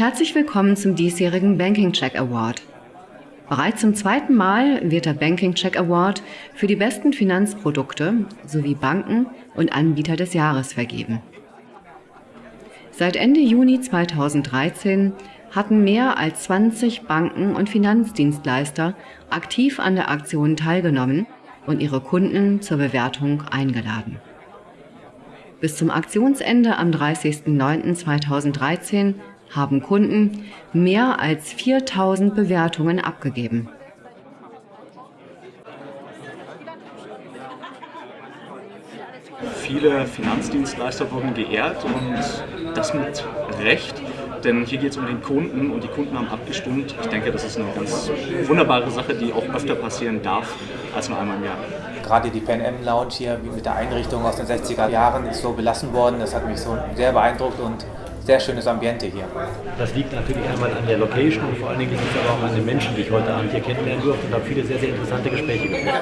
Herzlich willkommen zum diesjährigen Banking Check Award. Bereits zum zweiten Mal wird der Banking Check Award für die besten Finanzprodukte sowie Banken und Anbieter des Jahres vergeben. Seit Ende Juni 2013 hatten mehr als 20 Banken und Finanzdienstleister aktiv an der Aktion teilgenommen und ihre Kunden zur Bewertung eingeladen. Bis zum Aktionsende am 30.09.2013 haben Kunden mehr als 4000 Bewertungen abgegeben. Viele Finanzdienstleister wurden geehrt und das mit Recht, denn hier geht es um den Kunden und die Kunden haben abgestimmt. Ich denke, das ist eine ganz wunderbare Sache, die auch öfter passieren darf als nur einmal im Jahr. Gerade die Pan Am Lounge hier mit der Einrichtung aus den 60er Jahren ist so belassen worden. Das hat mich so sehr beeindruckt und sehr schönes Ambiente hier. Das liegt natürlich einmal an der Location und vor allen Dingen liegt es aber auch an den Menschen, die ich heute Abend hier kennenlernen durfte und habe viele sehr, sehr interessante Gespräche geführt.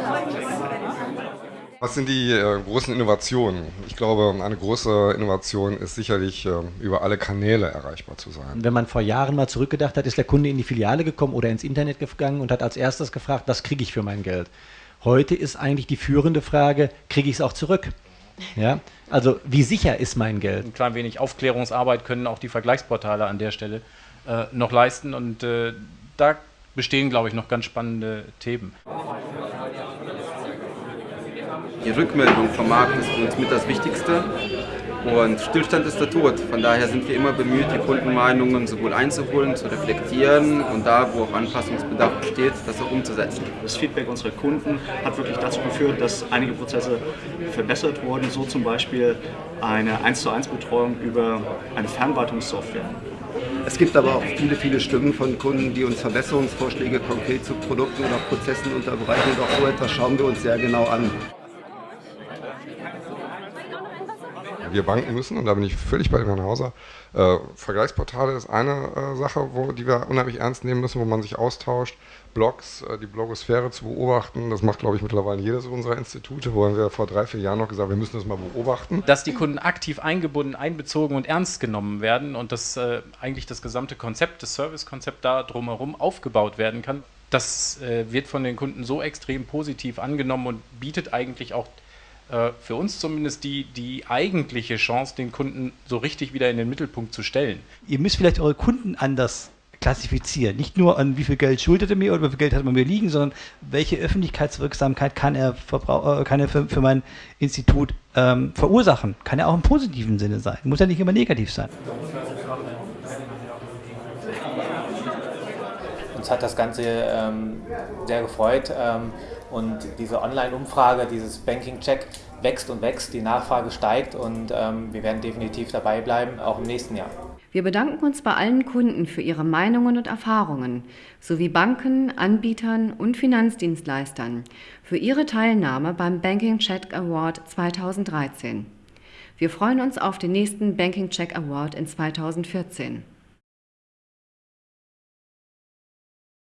Was sind die äh, großen Innovationen? Ich glaube, eine große Innovation ist sicherlich, äh, über alle Kanäle erreichbar zu sein. Wenn man vor Jahren mal zurückgedacht hat, ist der Kunde in die Filiale gekommen oder ins Internet gegangen und hat als erstes gefragt, was kriege ich für mein Geld? Heute ist eigentlich die führende Frage, kriege ich es auch zurück? Ja, also wie sicher ist mein Geld? Ein klein wenig Aufklärungsarbeit können auch die Vergleichsportale an der Stelle äh, noch leisten und äh, da bestehen, glaube ich, noch ganz spannende Themen. Die Rückmeldung vom Markt ist für uns mit das Wichtigste. Und Stillstand ist der Tod. Von daher sind wir immer bemüht, die Kundenmeinungen sowohl einzuholen, zu reflektieren und da, wo auch Anpassungsbedarf besteht, das auch umzusetzen. Das Feedback unserer Kunden hat wirklich dazu geführt, dass einige Prozesse verbessert wurden, so zum Beispiel eine 1 zu 1 Betreuung über eine Fernwartungssoftware. Es gibt aber auch viele, viele Stimmen von Kunden, die uns Verbesserungsvorschläge konkret zu Produkten oder Prozessen unterbreiten und auch so etwas schauen wir uns sehr genau an. Wir Banken müssen, und da bin ich völlig bei Herrn Hauser, äh, Vergleichsportale ist eine äh, Sache, wo, die wir unheimlich ernst nehmen müssen, wo man sich austauscht, Blogs, äh, die Blogosphäre zu beobachten. Das macht, glaube ich, mittlerweile jedes unserer Institute, wo haben wir vor drei, vier Jahren noch gesagt, wir müssen das mal beobachten. Dass die Kunden aktiv eingebunden, einbezogen und ernst genommen werden und dass äh, eigentlich das gesamte Konzept, das Servicekonzept da drumherum aufgebaut werden kann, das äh, wird von den Kunden so extrem positiv angenommen und bietet eigentlich auch äh, für uns zumindest die, die eigentliche Chance, den Kunden so richtig wieder in den Mittelpunkt zu stellen. Ihr müsst vielleicht eure Kunden anders klassifizieren. Nicht nur an wie viel Geld schuldet er mir oder wie viel Geld hat man mir liegen, sondern welche Öffentlichkeitswirksamkeit kann er, äh, kann er für, für, mein Institut ähm, verursachen. Kann er auch im positiven Sinne sein. Muss ja nicht immer negativ sein. Uns hat das Ganze ähm, sehr gefreut ähm, und diese Online-Umfrage, dieses Banking-Check wächst und wächst, die Nachfrage steigt und ähm, wir werden definitiv dabei bleiben, auch im nächsten Jahr. Wir bedanken uns bei allen Kunden für ihre Meinungen und Erfahrungen sowie Banken, Anbietern und Finanzdienstleistern für ihre Teilnahme beim Banking Check Award 2013. Wir freuen uns auf den nächsten Banking Check Award in 2014.